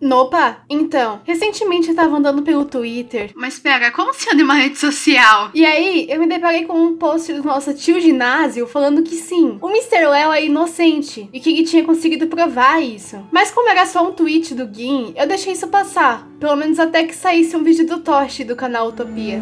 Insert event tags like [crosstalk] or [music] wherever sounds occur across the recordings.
Nopa, então, recentemente eu tava andando pelo Twitter. Mas pera, como se anda uma rede social? E aí, eu me deparei com um post do nosso tio ginásio falando que sim, o Mr. Léo é inocente e que ele tinha conseguido provar isso. Mas como era só um tweet do Gin, eu deixei isso passar, pelo menos até que saísse um vídeo do Toshi do canal Utopia.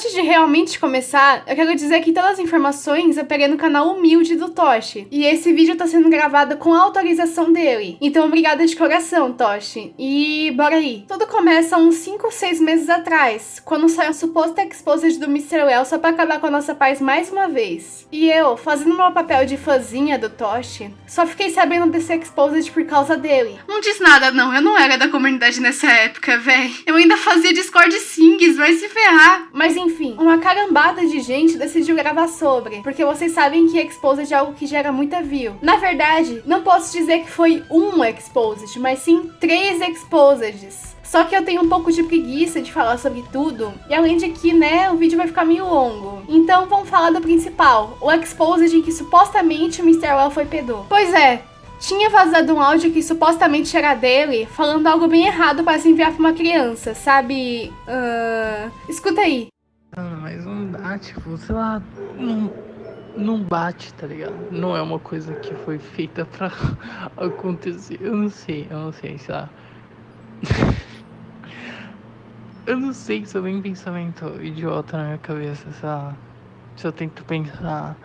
Antes de realmente começar, eu quero dizer que todas as informações eu peguei no canal humilde do Toshi. E esse vídeo tá sendo gravado com a autorização dele. Então obrigada de coração, Toshi. E bora aí. Tudo começa uns 5 ou 6 meses atrás, quando saiu a suposta exposed do Mr. Well só pra acabar com a nossa paz mais uma vez. E eu, fazendo meu papel de fãzinha do Toshi, só fiquei sabendo desse exposed por causa dele. Não diz nada não, eu não era da comunidade nessa época, véi. Eu ainda fazia Discord Sings, vai se ferrar. Mas mas enfim, uma carambada de gente decidiu gravar sobre, porque vocês sabem que Exposed é algo que gera muita view. Na verdade, não posso dizer que foi um Exposed, mas sim três Exposeds. Só que eu tenho um pouco de preguiça de falar sobre tudo, e além de que, né, o vídeo vai ficar meio longo. Então vamos falar do principal, o Exposed em que supostamente o Mr. Well foi pedô. Pois é, tinha vazado um áudio que supostamente era dele, falando algo bem errado para se enviar para uma criança, sabe? Uh... Escuta aí. Ah, mas não dá, tipo, sei lá, não, não bate, tá ligado? Não é uma coisa que foi feita pra [laughs] acontecer. Eu não sei, eu não sei, sei lá. [laughs] eu não sei se eu tenho pensamento idiota na minha cabeça, sei lá. Se eu tento pensar,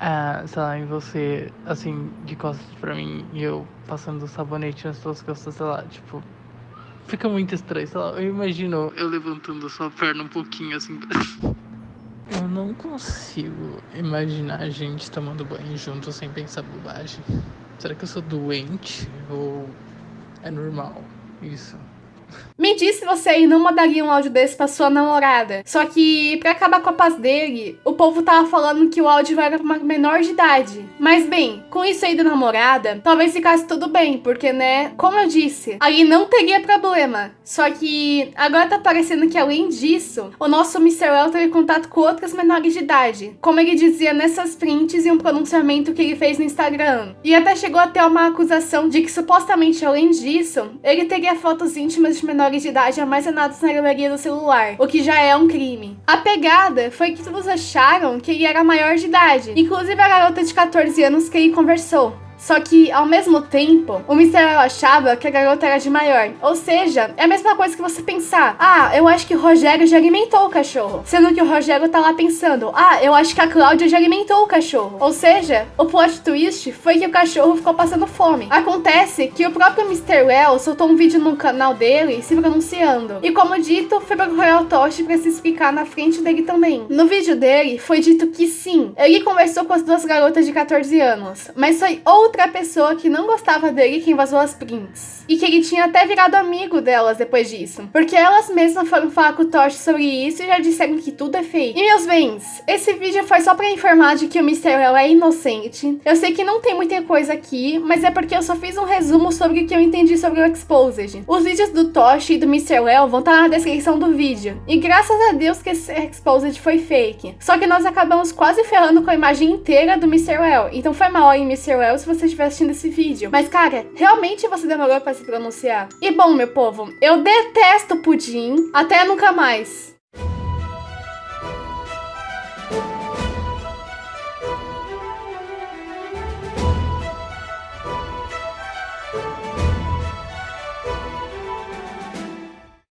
é, sei lá, em você, assim, de costas pra mim e eu passando sabonete nas suas costas, sei lá, tipo Fica muito estranho, sei lá, eu imagino eu levantando sua perna um pouquinho assim. Eu não consigo imaginar a gente tomando banho junto sem pensar bobagem. Será que eu sou doente ou é normal isso? Me diz se você aí não mandaria um áudio desse pra sua namorada. Só que, pra acabar com a paz dele, o povo tava falando que o áudio era pra uma menor de idade. Mas bem, com isso aí da namorada, talvez ficasse tudo bem, porque, né, como eu disse, aí não teria problema. Só que agora tá parecendo que além disso, o nosso Mr. Well teve contato com outras menores de idade. Como ele dizia nessas prints e um pronunciamento que ele fez no Instagram. E até chegou a ter uma acusação de que supostamente além disso, ele teria fotos íntimas de menores de idade armazenados na galeria do celular, o que já é um crime. A pegada foi que todos acharam que ele era maior de idade, inclusive a garota de 14 anos que ele conversou. Só que, ao mesmo tempo, o Mr. achava que a garota era de maior. Ou seja, é a mesma coisa que você pensar: ah, eu acho que o Rogério já alimentou o cachorro. Sendo que o Rogério tá lá pensando: ah, eu acho que a Cláudia já alimentou o cachorro. Ou seja, o plot twist foi que o cachorro ficou passando fome. Acontece que o próprio Mr. Well soltou um vídeo no canal dele se pronunciando. E como dito, foi para o Royal Toshi pra se explicar na frente dele também. No vídeo dele, foi dito que sim, ele conversou com as duas garotas de 14 anos, mas foi outra outra pessoa que não gostava dele que invasou as prints. E que ele tinha até virado amigo delas depois disso. Porque elas mesmas foram falar com o Tosh sobre isso e já disseram que tudo é fake. E meus bens, esse vídeo foi só pra informar de que o Mr. Well é inocente. Eu sei que não tem muita coisa aqui, mas é porque eu só fiz um resumo sobre o que eu entendi sobre o Exposed. Os vídeos do Tosh e do Mr. Well vão estar tá na descrição do vídeo. E graças a Deus que esse Exposed foi fake. Só que nós acabamos quase ferrando com a imagem inteira do Mr. Well. Então foi mal aí, Mr. Well, se você você estiver assistindo esse vídeo. Mas, cara, realmente você demorou pra se pronunciar. E bom, meu povo, eu detesto pudim. Até nunca mais.